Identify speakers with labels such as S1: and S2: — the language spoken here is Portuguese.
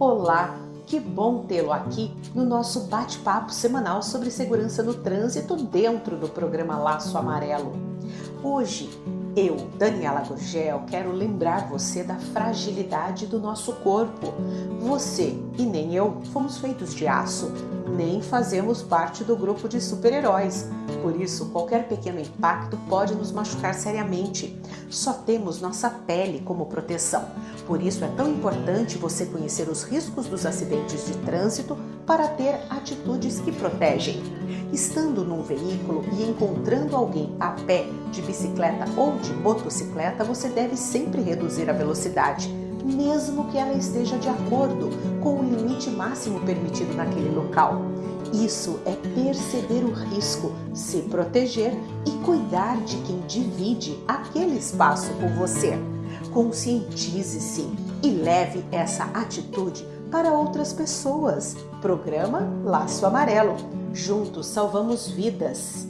S1: Olá, que bom tê-lo aqui no nosso bate-papo semanal sobre segurança no trânsito dentro do programa Laço Amarelo. Hoje, eu, Daniela Gurgel, quero lembrar você da fragilidade do nosso corpo. Você e nem eu fomos feitos de aço, nem fazemos parte do grupo de super-heróis. Por isso, qualquer pequeno impacto pode nos machucar seriamente. Só temos nossa pele como proteção. Por isso é tão importante você conhecer os riscos dos acidentes de trânsito para ter atitudes que protegem. Estando num veículo e encontrando alguém a pé, de bicicleta ou de motocicleta, você deve sempre reduzir a velocidade, mesmo que ela esteja de acordo com o limite máximo permitido naquele local. Isso é perceber o risco, se proteger e cuidar de quem divide aquele espaço com você. Conscientize-se e leve essa atitude para outras pessoas. Programa Laço Amarelo. Juntos salvamos vidas.